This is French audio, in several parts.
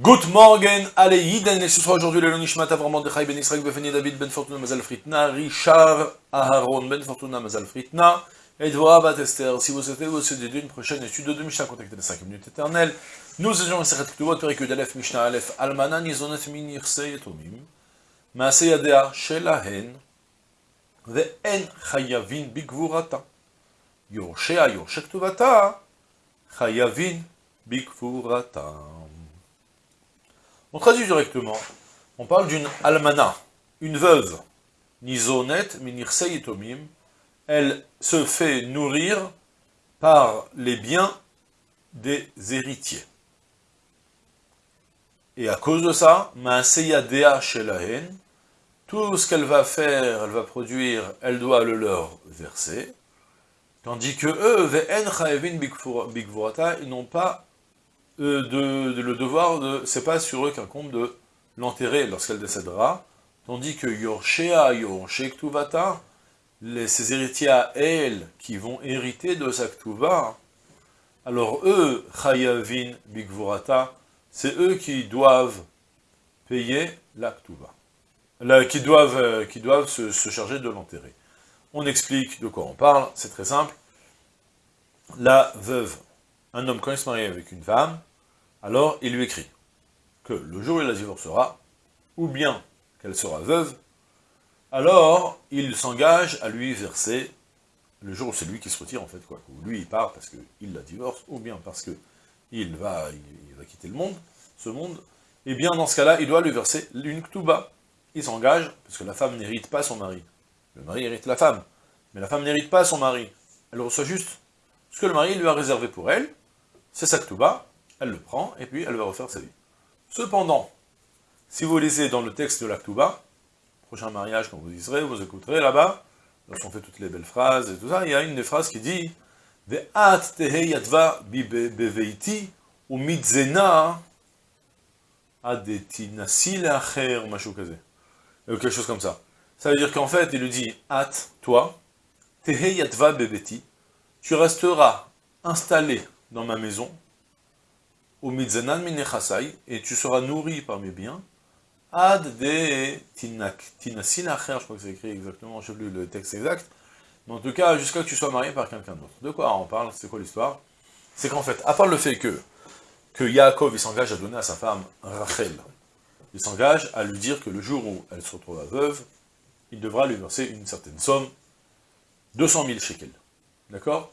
Good morning, allez, et ce sera aujourd'hui le Nishmat Avram de Ben Israël, Befeni David, Ben Fortuna Mazal Fritna, Richard Aharon, Ben Fortuna Mazal Fritna, et Dvoa Bat Esther. Si vous souhaitez vous aider d'une prochaine étude de Mishnah, contactez les 5 minutes éternelles. Nous étions Sechet Ktuvot, Perikud Aleph, Mishnah Aleph, Almana Nizonet Min Yirse Yetomim, Maase Yadea Shelahen, Ve'en Chayavin Bigvurata. Yorshea Yorshek Tuvata, Chayavin Bigvurata. On traduit directement, on parle d'une almana, une veuve, nizonet minirse tomim, elle se fait nourrir par les biens des héritiers. Et à cause de ça, ma'aseyadea shelahen, tout ce qu'elle va faire, elle va produire, elle doit le leur verser, tandis que eux, ils n'ont pas euh, de, le devoir de, c'est pas sur eux qu'incombe de l'enterrer lorsqu'elle décédera, tandis que Yorshea, Yorshektuvata, les, ses héritiers à elle, qui vont hériter de sa alors eux, Chayavin Bigvurata, c'est eux qui doivent payer la qui doivent, euh, qui doivent se, se charger de l'enterrer. On explique de quoi on parle, c'est très simple. La veuve, un homme quand il se marie avec une femme, alors il lui écrit que le jour où il la divorcera, ou bien qu'elle sera veuve, alors il s'engage à lui verser, le jour où c'est lui qui se retire en fait, quoi, où lui il part parce qu'il la divorce, ou bien parce que il va, va quitter le monde, ce monde, et eh bien dans ce cas-là, il doit lui verser une ktuba. Il s'engage, parce que la femme n'hérite pas son mari. Le mari hérite la femme, mais la femme n'hérite pas son mari. Elle reçoit juste ce que le mari lui a réservé pour elle, c'est sa ktuba, elle le prend, et puis elle va refaire sa vie. Cependant, si vous lisez dans le texte de l'Aktuba, prochain mariage, quand vous liserez, vous écouterez là-bas, lorsqu'on fait toutes les belles phrases et tout ça, il y a une des phrases qui dit « Ve'at beveiti ou mitzena adetinasi le'acher » ou quelque chose comme ça. Ça veut dire qu'en fait, il lui dit « At, toi, tehe yadva beveti, tu resteras installé dans ma maison, et tu seras nourri par mes biens, ad de tinasinacher, je crois que c'est écrit exactement, je sais plus le texte exact, mais en tout cas, jusqu'à que tu sois marié par quelqu'un d'autre. De quoi on parle? C'est quoi l'histoire? C'est qu'en fait, à part le fait que, que Yaakov, s'engage à donner à sa femme Rachel, il s'engage à lui dire que le jour où elle se retrouve veuve, il devra lui verser une certaine somme, 200 000 shekels. D'accord?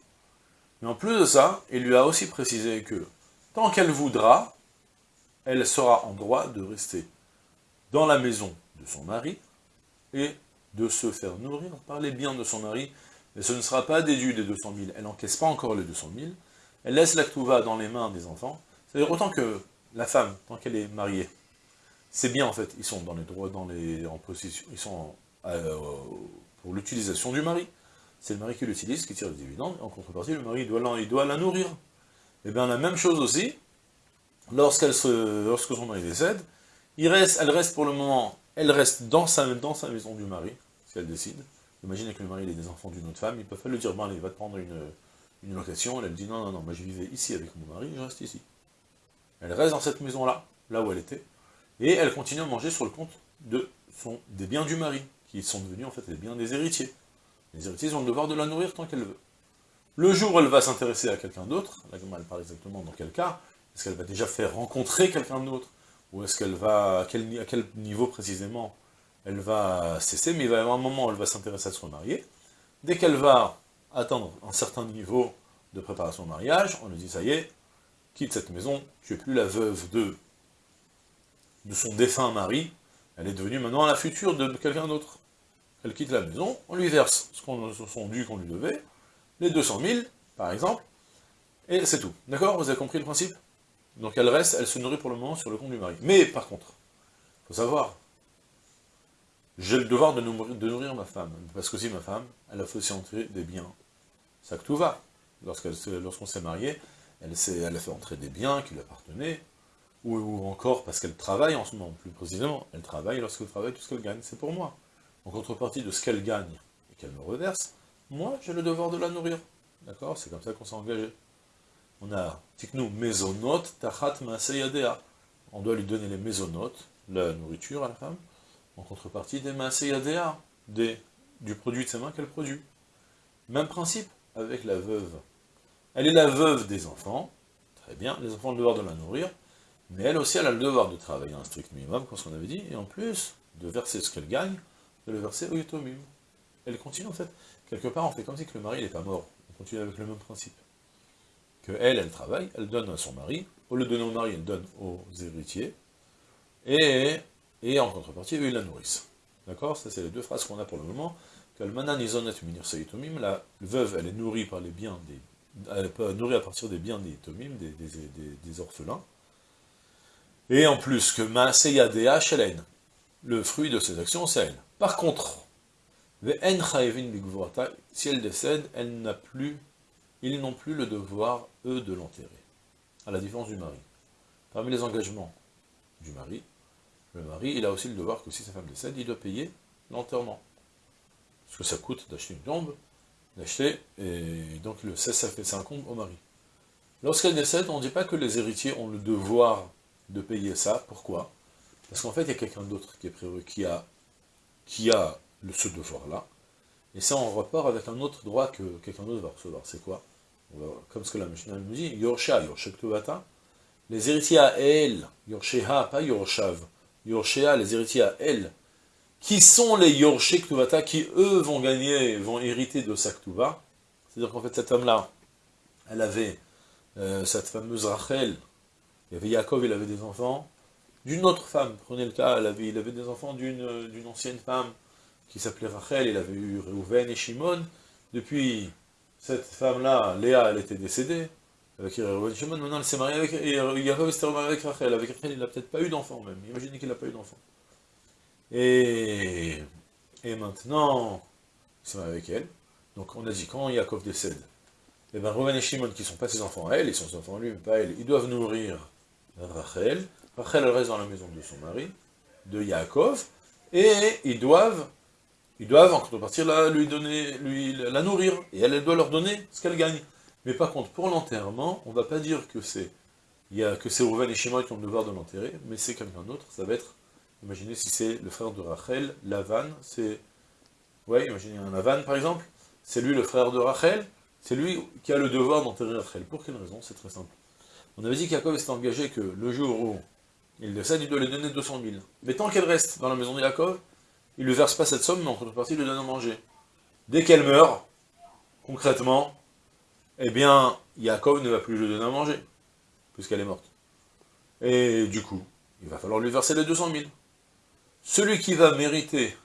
Mais en plus de ça, il lui a aussi précisé que Tant qu'elle voudra, elle sera en droit de rester dans la maison de son mari et de se faire nourrir par les biens de son mari, mais ce ne sera pas déduit des 200 000, elle n'encaisse pas encore les 200 000, elle laisse la va dans les mains des enfants, c'est-à-dire autant que la femme, tant qu'elle est mariée, c'est bien en fait, ils sont dans les droits, dans les, en ils sont euh, pour l'utilisation du mari, c'est le mari qui l'utilise, qui tire les dividendes, en contrepartie, le mari doit il doit la nourrir, et eh bien la même chose aussi, lorsque son mari décède, elle reste pour le moment, elle reste dans sa, dans sa maison du mari, si elle décide. Imaginez que le mari ait des enfants d'une autre femme, il peut pas lui dire, bon allez, va te prendre une, une location, elle, dit, non, non, non, moi je vivais ici avec mon mari, je reste ici. Elle reste dans cette maison-là, là où elle était, et elle continue à manger sur le compte des biens du mari, qui sont devenus en fait les biens des héritiers. Les héritiers ont le devoir de la nourrir tant qu'elle veut. Le jour où elle va s'intéresser à quelqu'un d'autre, là elle parle exactement dans quel cas, est-ce qu'elle va déjà faire rencontrer quelqu'un d'autre Ou est-ce qu'elle va, à quel, à quel, niveau précisément, elle va cesser Mais il va y avoir un moment où elle va s'intéresser à se remarier. Dès qu'elle va atteindre un certain niveau de préparation au mariage, on lui dit, ça y est, quitte cette maison, tu n'es plus la veuve de, de son défunt mari, elle est devenue maintenant la future de quelqu'un d'autre. Elle quitte la maison, on lui verse ce qu'on, son dû qu'on lui devait, les 200 000, par exemple, et c'est tout. D'accord? Vous avez compris le principe? Donc elle reste, elle se nourrit pour le moment sur le compte du mari. Mais par contre, il faut savoir, j'ai le devoir de nourrir, ma femme, parce que si ma femme, elle a fait aussi entrer des biens. Ça que tout va. Lorsqu'on s'est marié, elle, elle a fait entrer des biens qui lui appartenaient, ou, encore parce qu'elle travaille en ce moment, plus précisément, elle travaille, lorsqu'elle travaille, tout ce qu'elle gagne, c'est pour moi. En contrepartie de ce qu'elle gagne et qu'elle me reverse, moi, j'ai le devoir de la nourrir. D'accord C'est comme ça qu'on s'est engagé. On a, tiknu mezonot tachat on doit lui donner les maisonnotes, la nourriture à la femme, en contrepartie des maaseyadea, des du produit de ses mains qu'elle produit. Même principe avec la veuve. Elle est la veuve des enfants, très bien, les enfants ont le devoir de la nourrir, mais elle aussi, elle a le devoir de travailler un strict minimum, comme ce qu'on avait dit, et en plus, de verser ce qu'elle gagne, de le verser au yutomim. Elle continue en fait. Quelque part, on fait comme si le mari n'est pas mort. On continue avec le même principe. Que elle, elle travaille, elle donne à son mari, au lieu de donner au mari, elle donne aux héritiers, et, et en contrepartie, eux, ils la nourrissent. D'accord? Ça, c'est les deux phrases qu'on a pour le moment. La veuve, elle est nourrie par les biens des... Elle est nourrie à partir des biens des tomim, des, des, orphelins. Et en plus, que Maaseya Shelen, le fruit de ses actions, c'est elle. Par contre, si elle décède, elle n'a plus, ils n'ont plus le devoir, eux, de l'enterrer. À la différence du mari. Parmi les engagements du mari, le mari, il a aussi le devoir que si sa femme décède, il doit payer l'enterrement. Parce que ça coûte d'acheter une tombe, d'acheter, et donc le ça fait ça incombe au mari. Lorsqu'elle décède, on ne dit pas que les héritiers ont le devoir de payer ça. Pourquoi? Parce qu'en fait, il y a quelqu'un d'autre qui est prévu, qui a, qui a ce devoir-là, et c'est en rapport avec un autre droit que quelqu'un d'autre va recevoir. C'est quoi? Comme ce que la Mishnah nous dit, Yorsha, Yorshek les héritiers à elle, Yorsheha, pas Yorshav, Yorshea, les héritiers à elle, qui sont les Yorshé Ktuvata, qui eux vont gagner, vont hériter de sa Ktuva. C'est-à-dire qu'en fait, cette femme-là, elle avait euh, cette fameuse Rachel, il y avait Yaakov, il avait des enfants, d'une autre femme, prenez le cas, elle avait, il avait des enfants d'une ancienne femme, qui s'appelait Rachel, il avait eu Reuven et Shimon, depuis cette femme-là, Léa, elle était décédée, avec Reuven et Shimon, maintenant elle s'est mariée avec, et Yaakov s'était remarié avec Rachel, avec Rachel il n'a peut-être pas eu d'enfant même, imaginez qu'il n'a pas eu d'enfant. Et, et maintenant, il s'est marié avec elle, donc on a dit, quand Yaakov décède, et eh bien Reuven et Shimon, qui ne sont pas ses enfants à elle, ils sont ses enfants lui, mais pas elle, ils doivent nourrir Rachel, Rachel reste dans la maison de son mari, de Yaakov, et ils doivent ils doivent en contrepartie la, lui donner, lui, la nourrir, et elle, elle doit leur donner ce qu'elle gagne. Mais par contre, pour l'enterrement, on ne va pas dire que c'est il y a que c'est Rouven et Shimon qui ont le devoir de l'enterrer, mais c'est quelqu'un d'autre, ça va être, imaginez si c'est le frère de Rachel, Lavan, c'est, ouais, imaginez un Lavan par exemple, c'est lui le frère de Rachel, c'est lui qui a le devoir d'enterrer Rachel. Pour quelle raison? C'est très simple. On avait dit qu'Yaakov s'était engagé que le jour où il décède, il doit lui donner 200 000. Mais tant qu'elle reste dans la maison de Yaakov, il ne lui verse pas cette somme, mais en contrepartie, il lui donne à manger. Dès qu'elle meurt, concrètement, eh bien, Yaakov ne va plus lui donner à manger, puisqu'elle est morte. Et du coup, il va falloir lui verser les 200 000. Celui qui va mériter,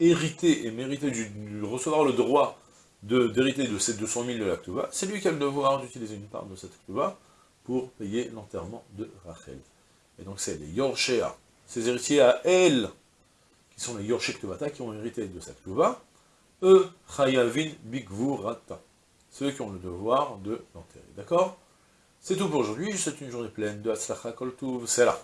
hériter et mériter du, recevoir le droit d'hériter de, ces 200 000 de la c'est lui qui a le devoir d'utiliser une part de cette Ktuva pour payer l'enterrement de Rachel. Et donc c'est les Yorshea, ses héritiers à elle, qui sont les Yorshek Tovata, qui ont hérité de cette Tova, eux, Chayavin Bigvurata, ceux qui ont le devoir de l'enterrer. D'accord? C'est tout pour aujourd'hui, c'est une journée pleine de Hatzlacha Kol c'est là.